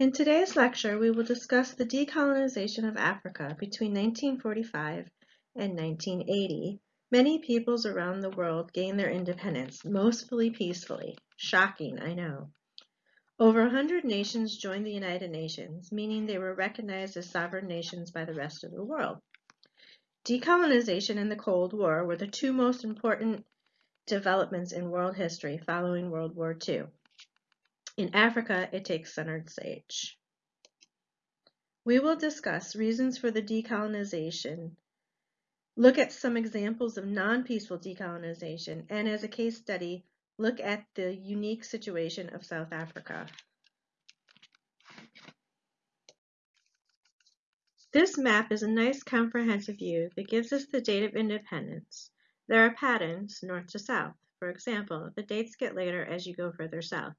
In today's lecture, we will discuss the decolonization of Africa between 1945 and 1980. Many peoples around the world gained their independence, mostly peacefully. Shocking, I know. Over 100 nations joined the United Nations, meaning they were recognized as sovereign nations by the rest of the world. Decolonization and the Cold War were the two most important developments in world history following World War II. In Africa, it takes centered sage. We will discuss reasons for the decolonization, look at some examples of non-peaceful decolonization, and as a case study, look at the unique situation of South Africa. This map is a nice comprehensive view that gives us the date of independence. There are patterns north to south. For example, the dates get later as you go further south.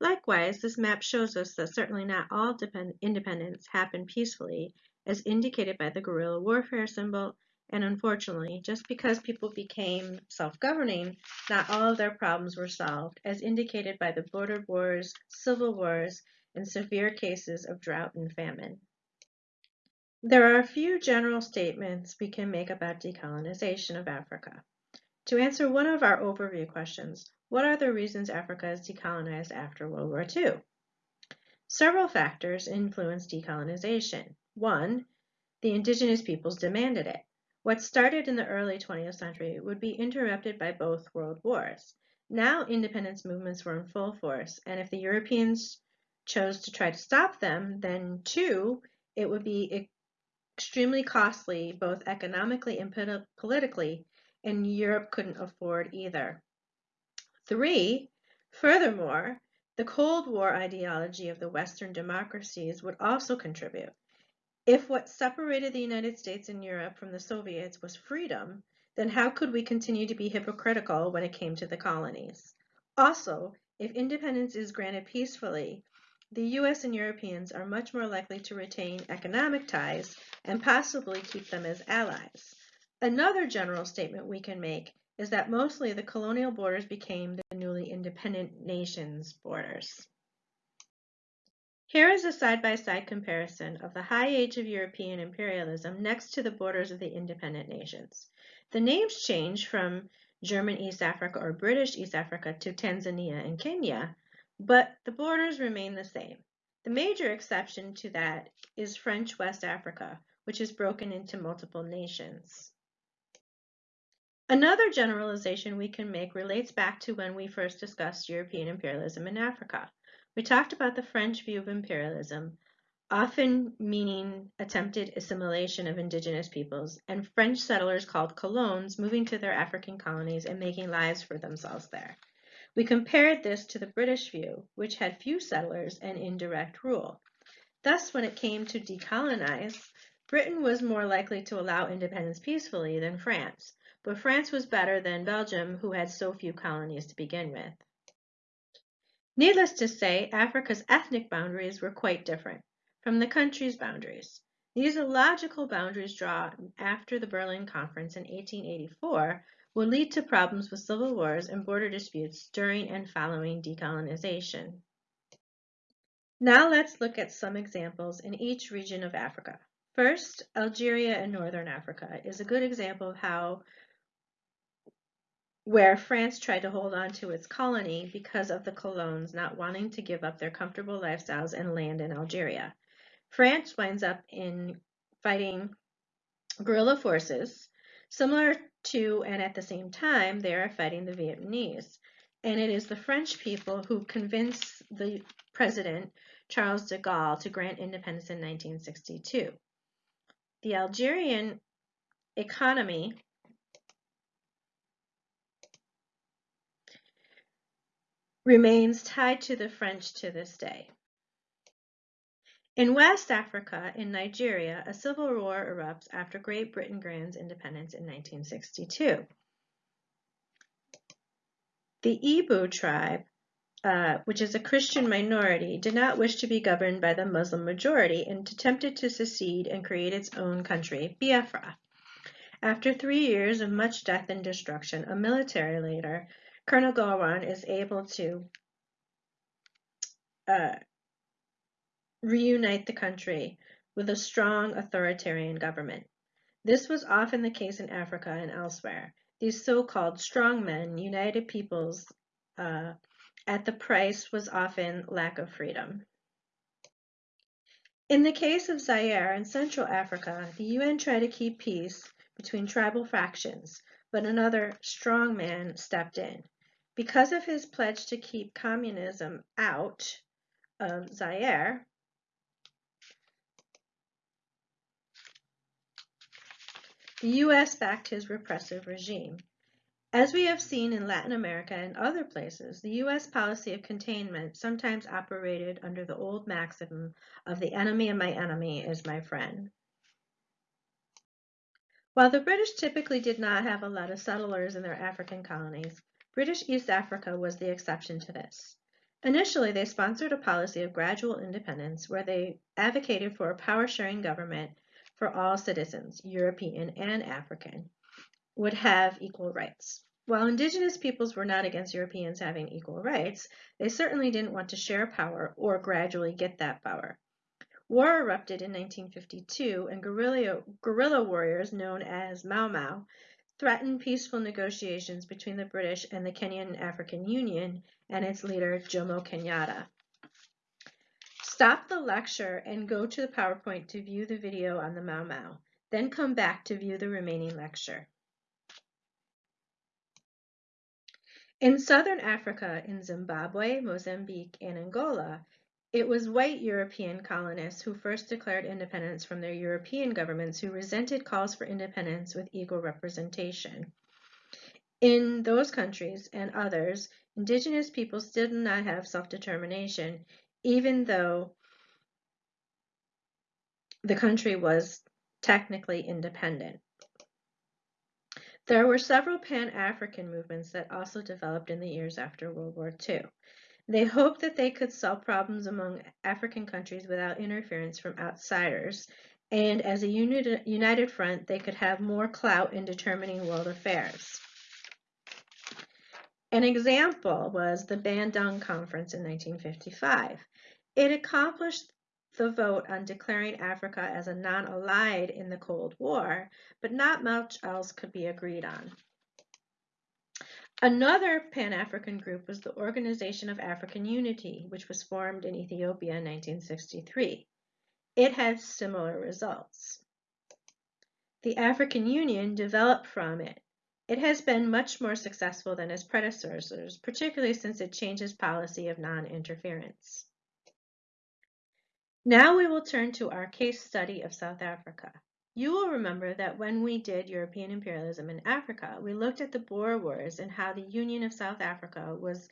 Likewise, this map shows us that certainly not all independence happened peacefully, as indicated by the guerrilla warfare symbol, and unfortunately, just because people became self-governing, not all of their problems were solved, as indicated by the border wars, civil wars, and severe cases of drought and famine. There are a few general statements we can make about decolonization of Africa. To answer one of our overview questions, what are the reasons Africa is decolonized after World War II? Several factors influenced decolonization. One, the indigenous peoples demanded it. What started in the early 20th century would be interrupted by both world wars. Now independence movements were in full force, and if the Europeans chose to try to stop them, then two, it would be extremely costly both economically and politically and Europe couldn't afford either. Three, furthermore, the Cold War ideology of the Western democracies would also contribute. If what separated the United States and Europe from the Soviets was freedom, then how could we continue to be hypocritical when it came to the colonies? Also, if independence is granted peacefully, the US and Europeans are much more likely to retain economic ties and possibly keep them as allies. Another general statement we can make is that mostly the colonial borders became the newly independent nations' borders. Here is a side-by-side -side comparison of the high age of European imperialism next to the borders of the independent nations. The names change from German East Africa or British East Africa to Tanzania and Kenya, but the borders remain the same. The major exception to that is French West Africa, which is broken into multiple nations. Another generalization we can make relates back to when we first discussed European imperialism in Africa. We talked about the French view of imperialism, often meaning attempted assimilation of indigenous peoples, and French settlers called colons moving to their African colonies and making lives for themselves there. We compared this to the British view, which had few settlers and indirect rule. Thus, when it came to decolonize, Britain was more likely to allow independence peacefully than France, but France was better than Belgium, who had so few colonies to begin with. Needless to say, Africa's ethnic boundaries were quite different from the country's boundaries. These illogical boundaries drawn after the Berlin Conference in 1884 would lead to problems with civil wars and border disputes during and following decolonization. Now let's look at some examples in each region of Africa. First, Algeria and Northern Africa is a good example of how where France tried to hold on to its colony because of the colons not wanting to give up their comfortable lifestyles and land in Algeria. France winds up in fighting guerrilla forces, similar to and at the same time they are fighting the Vietnamese. And it is the French people who convince the president, Charles de Gaulle, to grant independence in 1962. The Algerian economy remains tied to the French to this day. In West Africa, in Nigeria, a civil war erupts after Great Britain grants independence in 1962. The Igbo tribe, uh, which is a Christian minority, did not wish to be governed by the Muslim majority and attempted to secede and create its own country, Biafra. After three years of much death and destruction, a military leader Colonel Gowon is able to uh, reunite the country with a strong authoritarian government. This was often the case in Africa and elsewhere. These so-called strongmen united peoples uh, at the price was often lack of freedom. In the case of Zaire and Central Africa, the UN tried to keep peace between tribal factions, but another strongman stepped in. Because of his pledge to keep communism out of Zaire, the U.S. backed his repressive regime. As we have seen in Latin America and other places, the U.S. policy of containment sometimes operated under the old maxim of the enemy of my enemy is my friend. While the British typically did not have a lot of settlers in their African colonies, British East Africa was the exception to this. Initially, they sponsored a policy of gradual independence where they advocated for a power-sharing government for all citizens, European and African, would have equal rights. While indigenous peoples were not against Europeans having equal rights, they certainly didn't want to share power or gradually get that power. War erupted in 1952 and guerrilla, guerrilla warriors known as Mau Mau threatened peaceful negotiations between the British and the Kenyan African Union and its leader Jomo Kenyatta. Stop the lecture and go to the PowerPoint to view the video on the Mau Mau. Then come back to view the remaining lecture. In southern Africa, in Zimbabwe, Mozambique, and Angola, it was white European colonists who first declared independence from their European governments who resented calls for independence with equal representation. In those countries and others, indigenous peoples did not have self-determination, even though the country was technically independent. There were several Pan-African movements that also developed in the years after World War II. They hoped that they could solve problems among African countries without interference from outsiders, and as a united front, they could have more clout in determining world affairs. An example was the Bandung Conference in 1955. It accomplished the vote on declaring Africa as a non-allied in the Cold War, but not much else could be agreed on. Another Pan-African group was the Organization of African Unity, which was formed in Ethiopia in 1963. It had similar results. The African Union developed from it. It has been much more successful than its predecessors, particularly since it changed its policy of non-interference. Now we will turn to our case study of South Africa. You will remember that when we did European imperialism in Africa, we looked at the Boer Wars and how the Union of South Africa was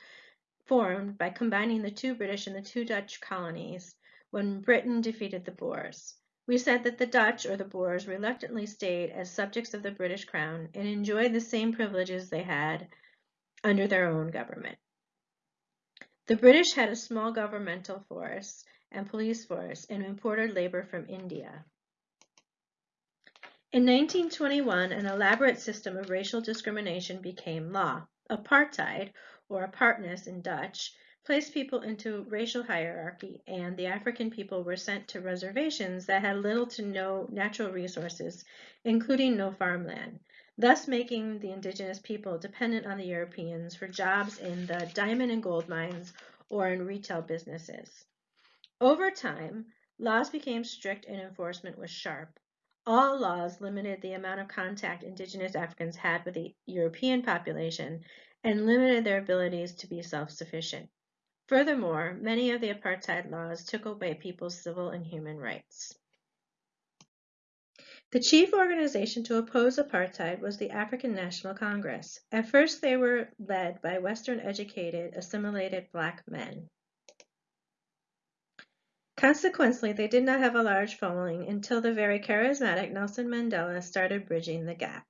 formed by combining the two British and the two Dutch colonies when Britain defeated the Boers. We said that the Dutch, or the Boers, reluctantly stayed as subjects of the British Crown and enjoyed the same privileges they had under their own government. The British had a small governmental force and police force and imported labor from India. In 1921, an elaborate system of racial discrimination became law. Apartheid, or apartness in Dutch, placed people into racial hierarchy, and the African people were sent to reservations that had little to no natural resources, including no farmland, thus making the indigenous people dependent on the Europeans for jobs in the diamond and gold mines or in retail businesses. Over time, laws became strict and enforcement was sharp. All laws limited the amount of contact indigenous Africans had with the European population and limited their abilities to be self-sufficient. Furthermore, many of the apartheid laws took away people's civil and human rights. The chief organization to oppose apartheid was the African National Congress. At first, they were led by Western educated, assimilated black men. Consequently, they did not have a large following until the very charismatic Nelson Mandela started bridging the gap.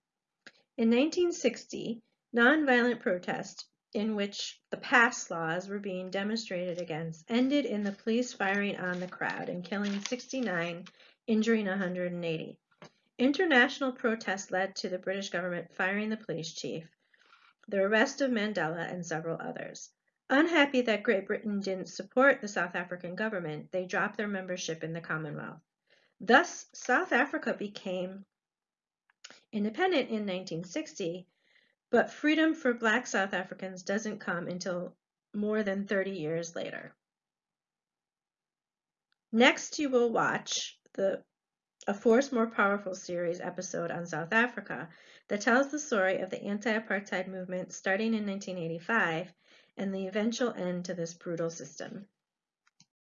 In 1960, nonviolent protest in which the pass laws were being demonstrated against ended in the police firing on the crowd and killing 69, injuring 180. International protest led to the British government firing the police chief, the arrest of Mandela, and several others. Unhappy that Great Britain didn't support the South African government, they dropped their membership in the Commonwealth. Thus, South Africa became independent in 1960, but freedom for black South Africans doesn't come until more than 30 years later. Next, you will watch the A Force More Powerful series episode on South Africa that tells the story of the anti-apartheid movement starting in 1985 and the eventual end to this brutal system.